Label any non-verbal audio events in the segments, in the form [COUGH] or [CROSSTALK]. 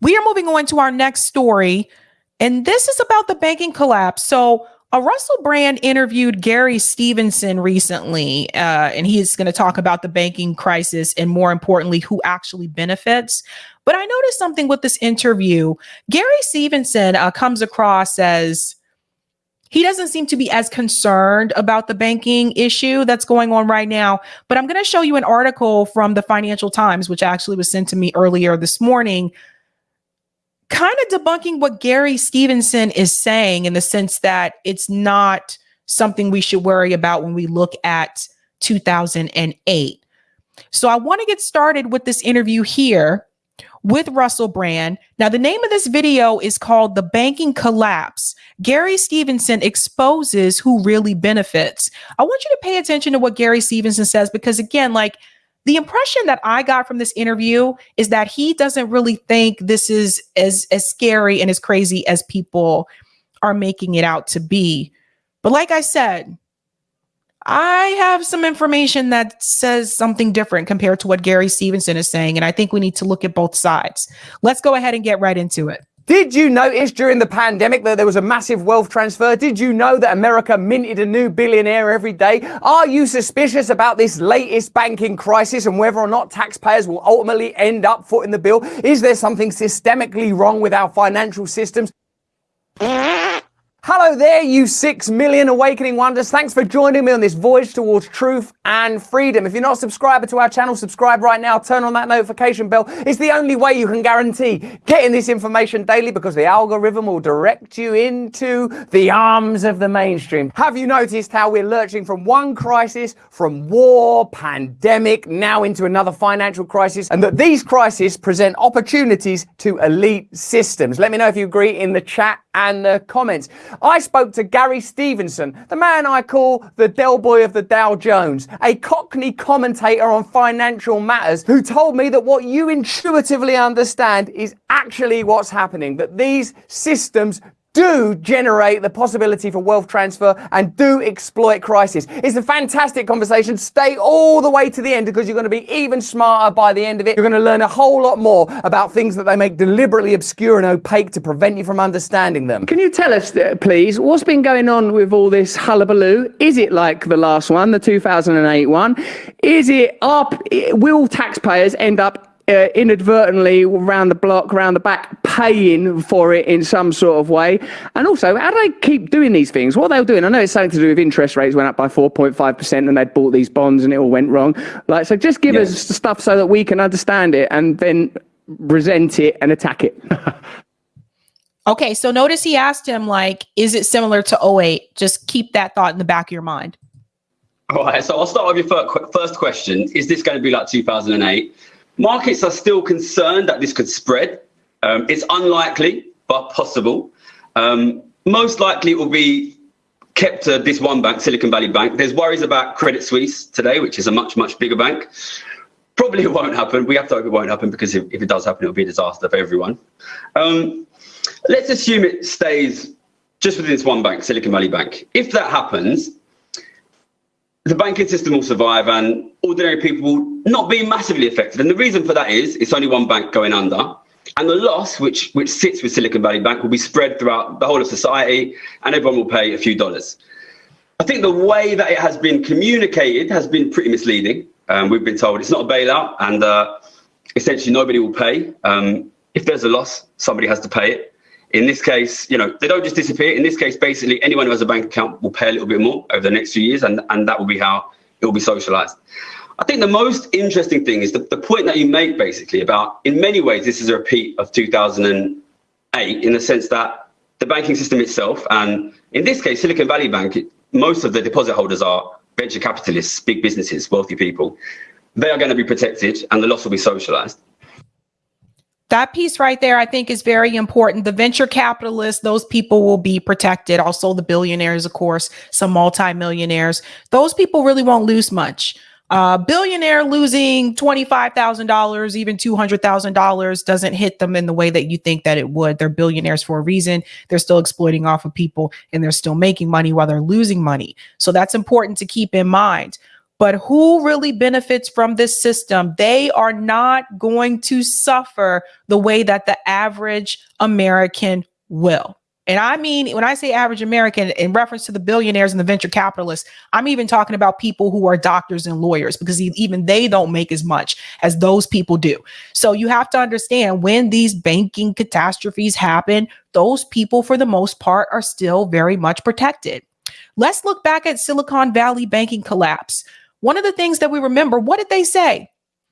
We are moving on to our next story, and this is about the banking collapse. So, a Russell Brand interviewed Gary Stevenson recently, uh, and he's going to talk about the banking crisis and, more importantly, who actually benefits. But I noticed something with this interview. Gary Stevenson uh, comes across as he doesn't seem to be as concerned about the banking issue that's going on right now. But I'm going to show you an article from the Financial Times, which actually was sent to me earlier this morning, kind of debunking what Gary Stevenson is saying in the sense that it's not something we should worry about when we look at 2008. So I want to get started with this interview here with Russell Brand. Now, the name of this video is called The Banking Collapse. Gary Stevenson exposes who really benefits. I want you to pay attention to what Gary Stevenson says because, again, like the impression that I got from this interview is that he doesn't really think this is as, as scary and as crazy as people are making it out to be. But like I said, I have some information that says something different compared to what Gary Stevenson is saying. And I think we need to look at both sides. Let's go ahead and get right into it. Did you notice during the pandemic that there was a massive wealth transfer? Did you know that America minted a new billionaire every day? Are you suspicious about this latest banking crisis and whether or not taxpayers will ultimately end up footing the bill? Is there something systemically wrong with our financial systems? Hello there, you six million awakening wonders. Thanks for joining me on this voyage towards truth and freedom. If you're not a subscriber to our channel, subscribe right now. Turn on that notification bell. It's the only way you can guarantee getting this information daily because the algorithm will direct you into the arms of the mainstream. Have you noticed how we're lurching from one crisis, from war, pandemic, now into another financial crisis, and that these crises present opportunities to elite systems? Let me know if you agree in the chat and the comments. I spoke to Gary Stevenson, the man I call the Del Boy of the Dow Jones, a Cockney commentator on financial matters who told me that what you intuitively understand is actually what's happening, that these systems do generate the possibility for wealth transfer and do exploit crisis. It's a fantastic conversation. Stay all the way to the end because you're going to be even smarter by the end of it. You're going to learn a whole lot more about things that they make deliberately obscure and opaque to prevent you from understanding them. Can you tell us, uh, please, what's been going on with all this hullabaloo? Is it like the last one, the 2008 one? Is it up? Will taxpayers end up uh, inadvertently around the block, around the back, paying for it in some sort of way? And also, how do they keep doing these things? What are they doing? I know it's something to do with interest rates went up by 4.5% and they bought these bonds and it all went wrong. Like, so just give us stuff so that we can understand it and then resent it and attack it. [LAUGHS] okay, so notice he asked him, like, is it similar to 08? Just keep that thought in the back of your mind. All right, so I'll start with your first question. Is this going to be like 2008? Markets are still concerned that this could spread. Um, it's unlikely, but possible. Um, most likely it will be kept to this one bank, Silicon Valley Bank. There's worries about Credit Suisse today, which is a much, much bigger bank. Probably it won't happen. We have to hope it won't happen because if, if it does happen, it'll be a disaster for everyone. Um, let's assume it stays just within this one bank, Silicon Valley Bank. If that happens, the banking system will survive and ordinary people will not being massively affected. And the reason for that is it's only one bank going under. And the loss, which, which sits with Silicon Valley Bank, will be spread throughout the whole of society and everyone will pay a few dollars. I think the way that it has been communicated has been pretty misleading. Um, we've been told it's not a bailout and uh, essentially nobody will pay. Um, if there's a loss, somebody has to pay it. In this case, you know, they don't just disappear. In this case, basically, anyone who has a bank account will pay a little bit more over the next few years, and, and that will be how it will be socialized. I think the most interesting thing is the, the point that you make, basically, about in many ways, this is a repeat of 2008 in the sense that the banking system itself, and in this case, Silicon Valley Bank, most of the deposit holders are venture capitalists, big businesses, wealthy people. They are going to be protected, and the loss will be socialized that piece right there, I think, is very important. The venture capitalists, those people will be protected. Also, the billionaires, of course, some multimillionaires. Those people really won't lose much. Uh, billionaire losing $25,000, even $200,000 doesn't hit them in the way that you think that it would. They're billionaires for a reason. They're still exploiting off of people and they're still making money while they're losing money. So that's important to keep in mind. But who really benefits from this system? They are not going to suffer the way that the average American will. And I mean, when I say average American, in reference to the billionaires and the venture capitalists, I'm even talking about people who are doctors and lawyers because even they don't make as much as those people do. So you have to understand when these banking catastrophes happen, those people, for the most part, are still very much protected. Let's look back at Silicon Valley banking collapse. One of the things that we remember, what did they say?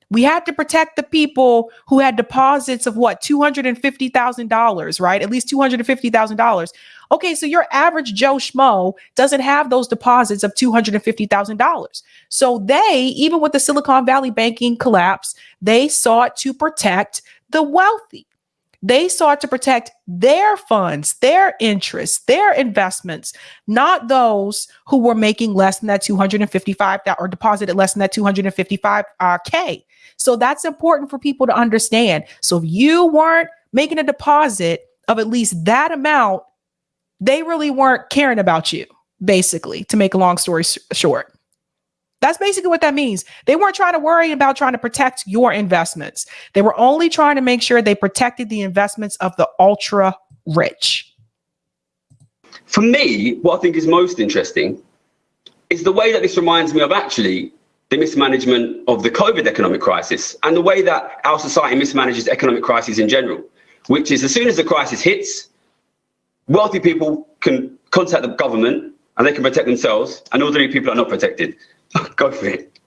We had to protect the people who had deposits of what, $250,000, right? At least $250,000. Okay, so your average Joe Schmo doesn't have those deposits of $250,000. So they, even with the Silicon Valley banking collapse, they sought to protect the wealthy. They sought to protect their funds, their interests, their investments, not those who were making less than that 255 or deposited less than that 255k. Uh, so that's important for people to understand. So if you weren't making a deposit of at least that amount, they really weren't caring about you, basically, to make a long story short. That's basically what that means. They weren't trying to worry about trying to protect your investments. They were only trying to make sure they protected the investments of the ultra rich. For me, what I think is most interesting is the way that this reminds me of actually the mismanagement of the COVID economic crisis and the way that our society mismanages economic crises in general, which is as soon as the crisis hits, wealthy people can contact the government and they can protect themselves, and ordinary people are not protected. [LAUGHS] Go it.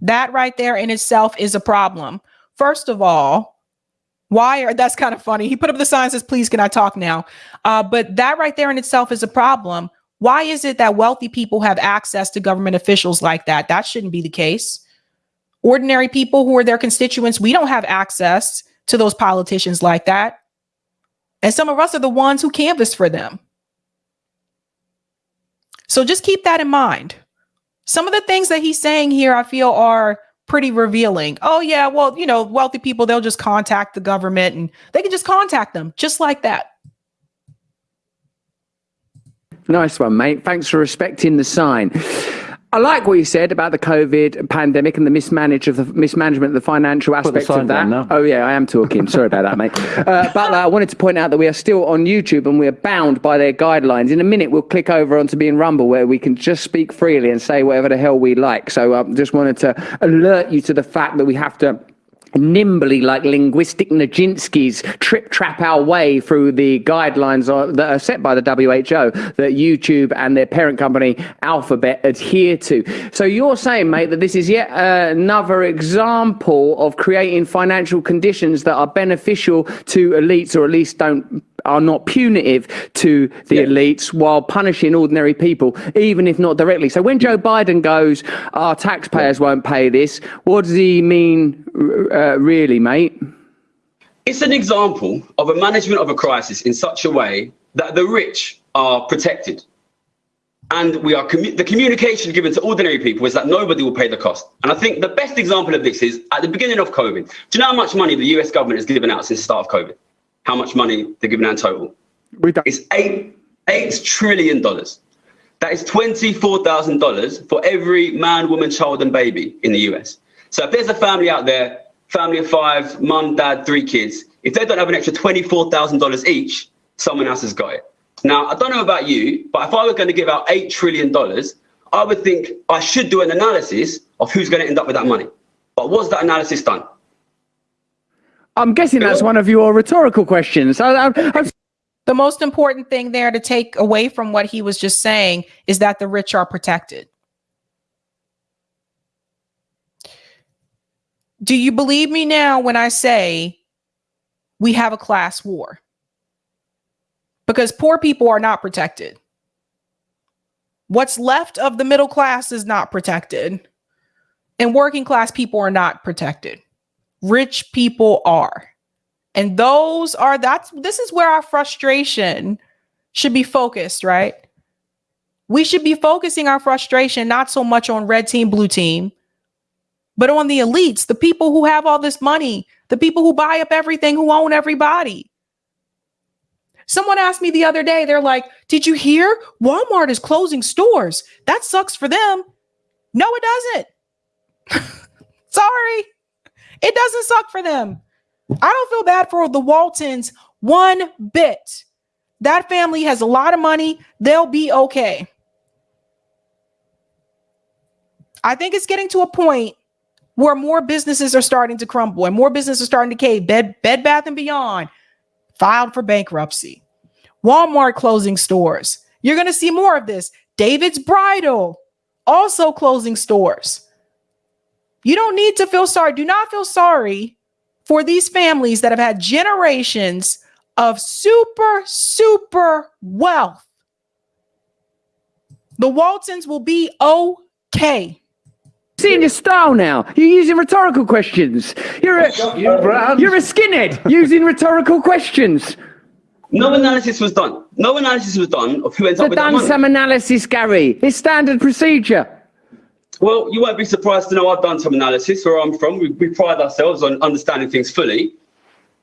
That right there in itself is a problem. First of all, why are that's kind of funny. He put up the sign says, please, can I talk now? Uh, but that right there in itself is a problem. Why is it that wealthy people have access to government officials like that? That shouldn't be the case. Ordinary people who are their constituents, we don't have access to those politicians like that. And some of us are the ones who canvass for them. So just keep that in mind. Some of the things that he's saying here, I feel, are pretty revealing. Oh, yeah, well, you know, wealthy people, they'll just contact the government and they can just contact them just like that. Nice one, mate. Thanks for respecting the sign. I like what you said about the COVID pandemic and the mismanage of the mismanagement of the financial aspects of that. Oh yeah, I am talking. Sorry about that, mate. [LAUGHS] Uh, but uh, I wanted to point out that we are still on YouTube and we are bound by their guidelines. In a minute, we'll click over onto being Rumble where we can just speak freely and say whatever the hell we like. So I um, just wanted to alert you to the fact that we have to nimbly like linguistic Nijinsky's trip trap our way through the guidelines that are set by the WHO that YouTube and their parent company Alphabet adhere to. So you're saying, mate, that this is yet another example of creating financial conditions that are beneficial to elites or at least don't are not punitive to the yeah. elites while punishing ordinary people, even if not directly. So when Joe Biden goes, our taxpayers yeah. won't pay this, what does he mean uh, really, mate? It's an example of a management of a crisis in such a way that the rich are protected. And we are commu the communication given to ordinary people is that nobody will pay the cost. And I think the best example of this is at the beginning of COVID. Do you know how much money the US government has given out since the start of COVID? How much money they're giving out in total. It's eight eight trillion dollars. That is twenty-four thousand dollars for every man, woman, child, and baby in the US. So if there's a family out there, family of five, mum, dad, three kids, if they don't have an extra twenty-four thousand dollars each, someone else has got it. Now I don't know about you, but if I were going to give out eight trillion dollars, I would think I should do an analysis of who's going to end up with that money. But was that analysis done? I'm guessing that's one of your rhetorical questions. I, I, the most important thing there to take away from what he was just saying is that the rich are protected. Do you believe me now when I say we have a class war? Because poor people are not protected. What's left of the middle class is not protected, and working class people are not protected rich people are. And those are that's this is where our frustration should be focused, right? We should be focusing our frustration not so much on red team, blue team, but on the elites, the people who have all this money, the people who buy up everything, who own everybody. Someone asked me the other day, they're like, Did you hear? Walmart is closing stores. That sucks for them. No, it doesn't. [LAUGHS] Sorry. It doesn't suck for them. I don't feel bad for the Waltons one bit. That family has a lot of money. They'll be okay. I think it's getting to a point where more businesses are starting to crumble and more businesses are starting to cave. Bed, Bed Bath and Beyond filed for bankruptcy. Walmart closing stores. You're going to see more of this. David's Bridal also closing stores. You don't need to feel sorry. Do not feel sorry for these families that have had generations of super, super wealth. The Waltons will be okay. Seeing your style now. You're using rhetorical questions. You're a, you're a skinhead using rhetorical questions. No analysis was done. No analysis was done of who ends up They've that done money. some analysis, Gary. It's standard procedure. Well, you won't be surprised to know I've done some analysis where I'm from. We, we pride ourselves on understanding things fully.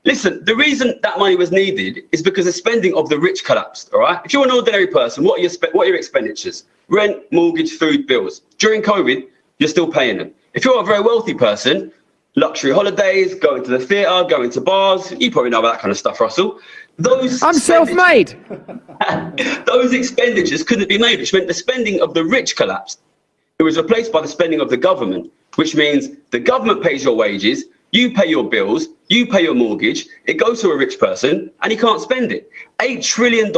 Listen, the reason that money was needed is because the spending of the rich collapsed. All right. If you're an ordinary person, what are your spe- what are your expenditures? Rent, mortgage, food, bills. During COVID, you're still paying them. If you're a very wealthy person, luxury holidays, going to the theatre, going to bars, you probably know about that kind of stuff, Russell. Those I'm self-made. [LAUGHS] those expenditures couldn't be made, which meant the spending of the rich collapsed. It was replaced by the spending of the government, which means the government pays your wages, you pay your bills, you pay your mortgage, it goes to a rich person, and he can't spend it. $8 trillion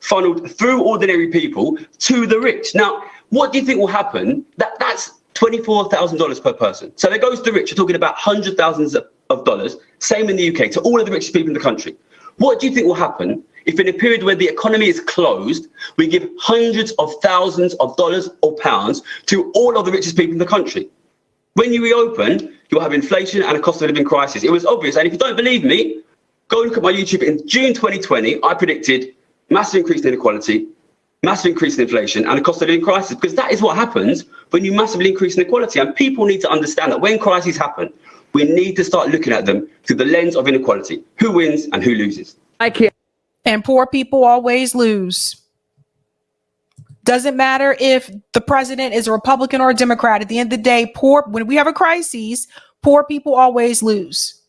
funneled through ordinary people to the rich. Now, what do you think will happen? That, that's $24,000 per person. So that goes to the rich. You're talking about hundred thousands of dollars, same in the UK, to all of the richest people in the country. What do you think will happen if in a period where the economy is closed, we give hundreds of thousands of dollars or pounds to all of the richest people in the country? When you reopen, you'll have inflation and a cost of living crisis. It was obvious. And if you don't believe me, go look at my YouTube. In June 2020, I predicted massive increase in inequality, massive increase in inflation, and a cost of living crisis, because that is what happens when you massively increase inequality. And people need to understand that when crises happen, we need to start looking at them through the lens of inequality who wins and who loses. It. And poor people always lose. Doesn't matter if the president is a Republican or a Democrat. At the end of the day, poor when we have a crisis, poor people always lose.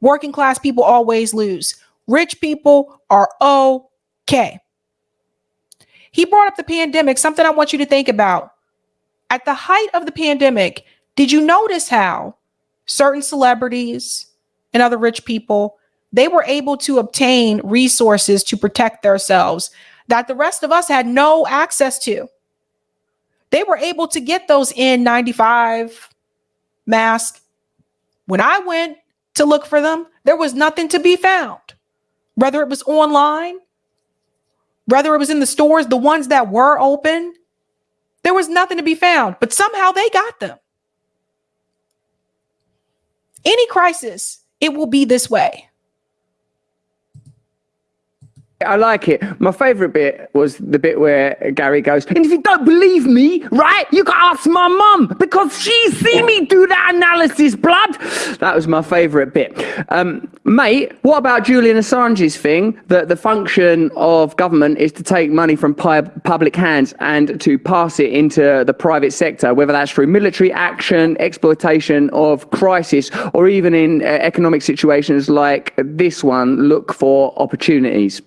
Working class people always lose. Rich people are okay. He brought up the pandemic, something I want you to think about. At the height of the pandemic, did you notice how certain celebrities and other rich people they were able to obtain resources to protect themselves that the rest of us had no access to. They were able to get those N95 masks. When I went to look for them, there was nothing to be found. Whether it was online, whether it was in the stores, the ones that were open, there was nothing to be found, but somehow they got them. Any crisis, it will be this way. I like it. My favourite bit was the bit where Gary goes, and if you don't believe me, right, you can ask my mum because she's seen me do that analysis, blood. That was my favourite bit. Um, mate, what about Julian Assange's thing that the function of government is to take money from public hands and to pass it into the private sector, whether that's through military action, exploitation of crisis, or even in uh, economic situations like this one, look for opportunities?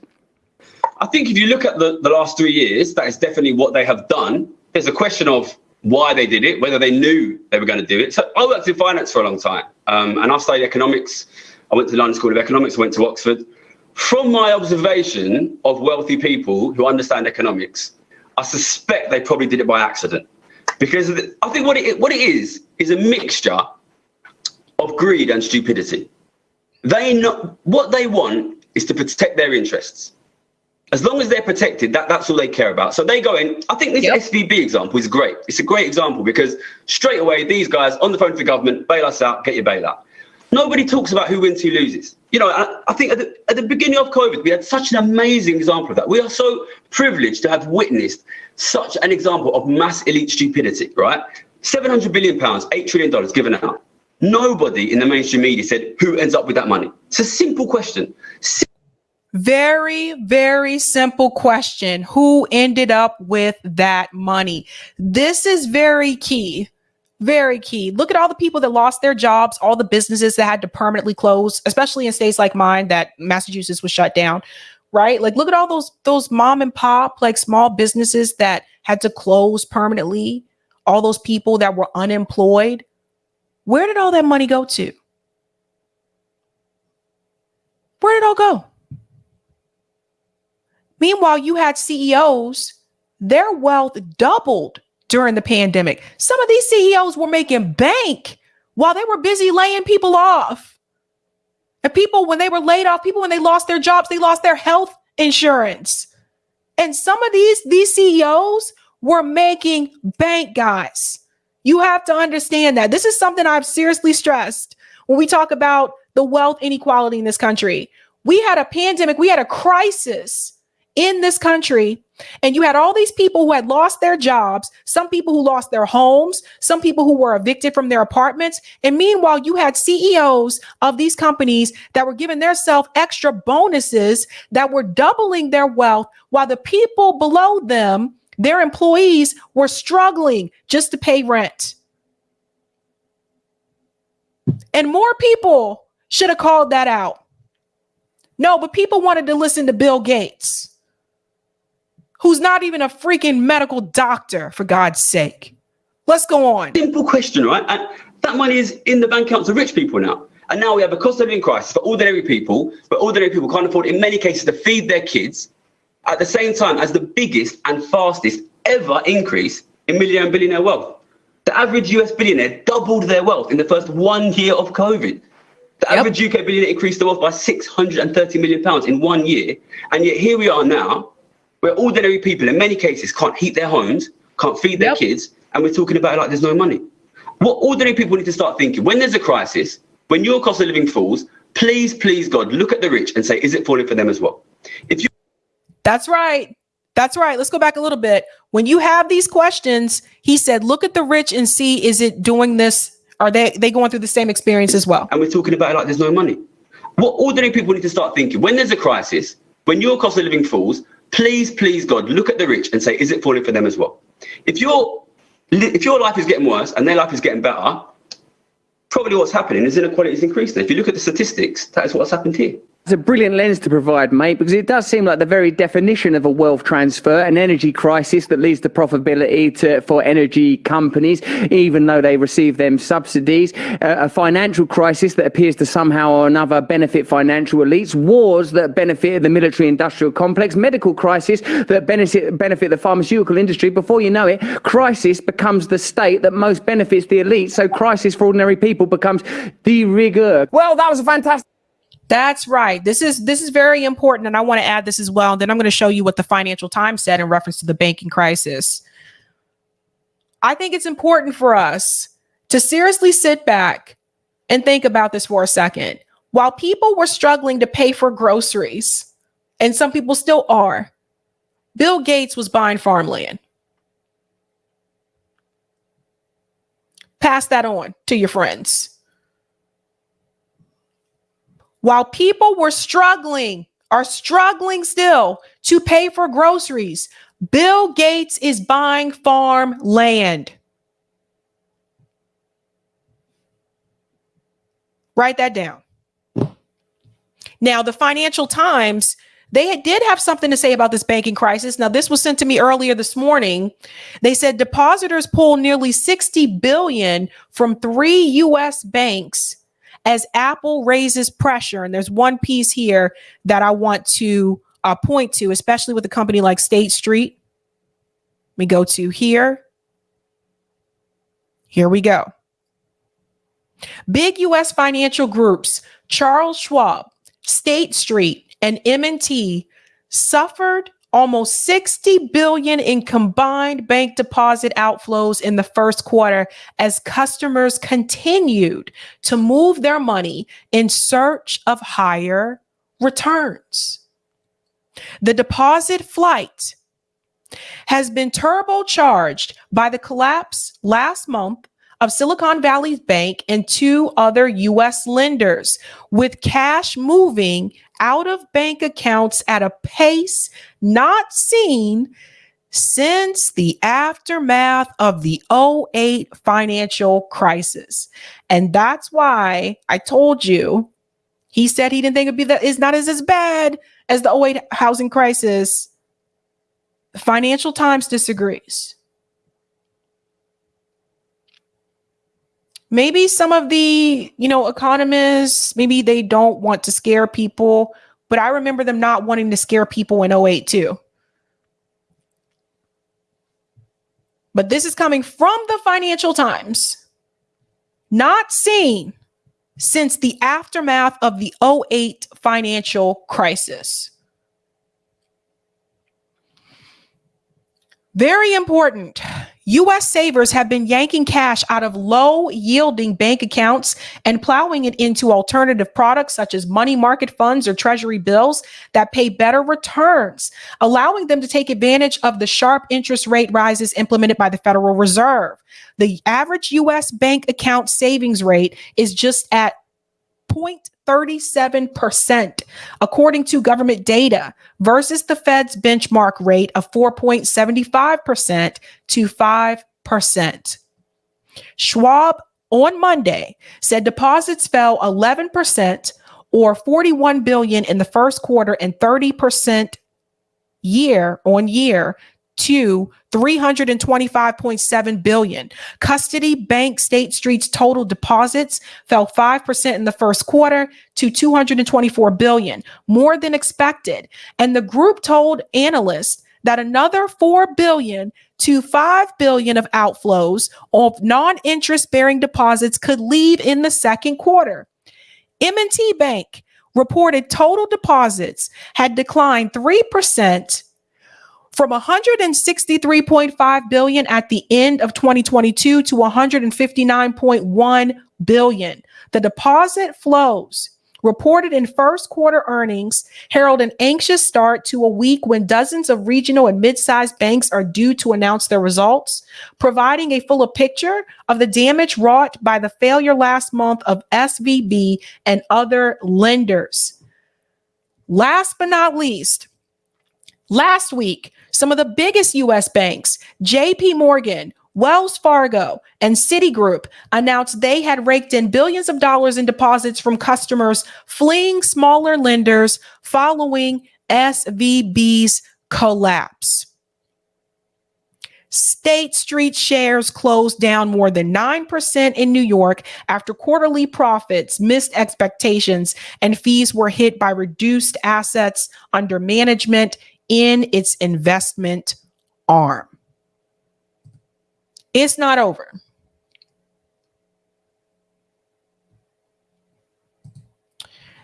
I think if you look at the, the last three years, that is definitely what they have done. There's a question of why they did it, whether they knew they were going to do it. So I worked in finance for a long time, um, and I've studied economics. I went to London School of Economics, I went to Oxford. From my observation of wealthy people who understand economics, I suspect they probably did it by accident, because I think what it what it is is a mixture of greed and stupidity. They know what they want is to protect their interests as long as they're protected, that, that's all they care about. So they go in. I think this Yep. SVB example is great. It's a great example because straight away, these guys on the phone to the government, bail us out, get your bailout. Nobody talks about who wins, who loses. You know, I, I think at the, at the beginning of COVID, we had such an amazing example of that. We are so privileged to have witnessed such an example of mass elite stupidity, right? 700 billion pounds, $8 trillion given out. Nobody in the mainstream media said who ends up with that money. It's a simple question. Very, very simple question. Who ended up with that money? This is very key. Very key. Look at all the people that lost their jobs, all the businesses that had to permanently close, especially in states like mine that Massachusetts was shut down, right? Like look at all those those mom and pop like small businesses that had to close permanently, all those people that were unemployed. Where did all that money go to? Where did it all go? Meanwhile, you had CEOs, their wealth doubled during the pandemic. Some of these CEOs were making bank while they were busy laying people off. And people, when they were laid off, people, when they lost their jobs, they lost their health insurance. And some of these, these CEOs were making bank, guys. You have to understand that. This is something I've seriously stressed when we talk about the wealth inequality in this country. We had a pandemic, we had a crisis in this country and you had all these people who had lost their jobs, some people who lost their homes, some people who were evicted from their apartments. And meanwhile, you had CEOs of these companies that were giving themselves extra bonuses that were doubling their wealth while the people below them, their employees, were struggling just to pay rent. And more people should have called that out. No, but people wanted to listen to Bill Gates who's not even a freaking medical doctor, for God's sake. Let's go on. Simple question, right? And that money is in the bank accounts of rich people now. And now we have a cost of living crisis for ordinary people, but ordinary people can't afford, in many cases, to feed their kids at the same time as the biggest and fastest ever increase in millionaire and billionaire wealth. The average US billionaire doubled their wealth in the first one year of COVID. The yep. average UK billionaire increased their wealth by 630 million pounds in one year. And yet here we are now where ordinary people in many cases can't heat their homes, can't feed their yep. kids, and we're talking about like there's no money. What ordinary people need to start thinking when there's a crisis, when your cost of living falls, please, please, God, look at the rich and say, is it falling for them as well? If you That's right. That's right. Let's go back a little bit. When you have these questions, he said, look at the rich and see is it doing this? Are they they going through the same experience as well? And we're talking about like there's no money. What ordinary people need to start thinking when there's a crisis, when your cost of living falls, please, please, God, look at the rich and say, is it falling for them as well? If your if your life is getting worse and their life is getting better, probably what's happening is inequality is increasing. If you look at the statistics, that is what's happened here. It's a brilliant lens to provide, mate, because it does seem like the very definition of a wealth transfer, an energy crisis that leads to profitability to, for energy companies, even though they receive them subsidies, uh, a financial crisis that appears to somehow or another benefit financial elites, wars that benefit the military industrial complex, medical crisis that benefit, benefit the pharmaceutical industry. Before you know it, crisis becomes the state that most benefits the elite. So crisis for ordinary people becomes de rigueur. Well, that was a fantastic. That's right. This is this is very important, and I want to add this as well. And then I'm going to show you what the Financial Times said in reference to the banking crisis. I think it's important for us to seriously sit back and think about this for a second. While people were struggling to pay for groceries, and some people still are, Bill Gates was buying farmland. Pass that on to your friends while people were struggling, are struggling still to pay for groceries, Bill Gates is buying farm land. Write that down. Now, the Financial Times, they did have something to say about this banking crisis. Now, this was sent to me earlier this morning. They said depositors pulled nearly 60 billion from three US banks as Apple raises pressure, and there's one piece here that I want to uh, point to, especially with a company like State Street. We go to here. Here we go. Big US financial groups, Charles Schwab, State Street, and M&T suffered almost 60 billion in combined bank deposit outflows in the first quarter as customers continued to move their money in search of higher returns. The deposit flight has been turbocharged by the collapse last month of Silicon Valley Bank and two other U.S. lenders, with cash moving out of bank accounts at a pace not seen since the aftermath of the 08 financial crisis. And that's why I told you he said he didn't think it'd be that it's not as, as bad as the 08 housing crisis. Financial Times disagrees. Maybe some of the, you know, economists, maybe they don't want to scare people, but I remember them not wanting to scare people in 08 too. But this is coming from the Financial Times. Not seen since the aftermath of the 08 financial crisis. Very important. US savers have been yanking cash out of low yielding bank accounts and plowing it into alternative products such as money market funds or treasury bills that pay better returns, allowing them to take advantage of the sharp interest rate rises implemented by the Federal Reserve. The average US bank account savings rate is just at 0.37%, according to government data, versus the Fed's benchmark rate of 4.75% to 5%. Schwab on Monday said deposits fell 11% or 41 billion in the first quarter and 30% year on year to 325.7 billion. Custody Bank State Street's total deposits fell 5% in the first quarter to 224 billion, more than expected. And the group told analysts that another 4 billion to 5 billion of outflows of non-interest bearing deposits could leave in the second quarter. M&T Bank reported total deposits had declined 3% from 163.5 billion at the end of 2022 to 159.1 billion. The deposit flows reported in first quarter earnings herald an anxious start to a week when dozens of regional and mid-sized banks are due to announce their results, providing a fuller picture of the damage wrought by the failure last month of SVB and other lenders. Last but not least, last week, some of the biggest US banks, JP Morgan, Wells Fargo, and Citigroup announced they had raked in billions of dollars in deposits from customers fleeing smaller lenders following SVB's collapse. State Street shares closed down more than 9% in New York after quarterly profits missed expectations and fees were hit by reduced assets under management in its investment arm. It's not over.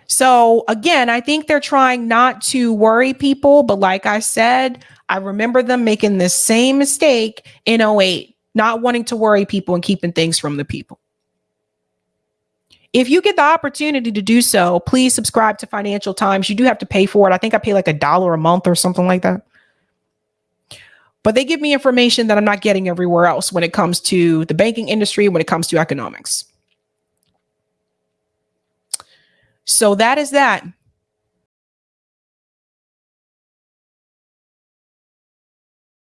So, again, I think they're trying not to worry people, but like I said, I remember them making the same mistake in 08, not wanting to worry people and keeping things from the people. If you get the opportunity to do so, please subscribe to Financial Times. You do have to pay for it. I think I pay like a dollar a month or something like that. But they give me information that I'm not getting everywhere else when it comes to the banking industry, when it comes to economics. So that is that.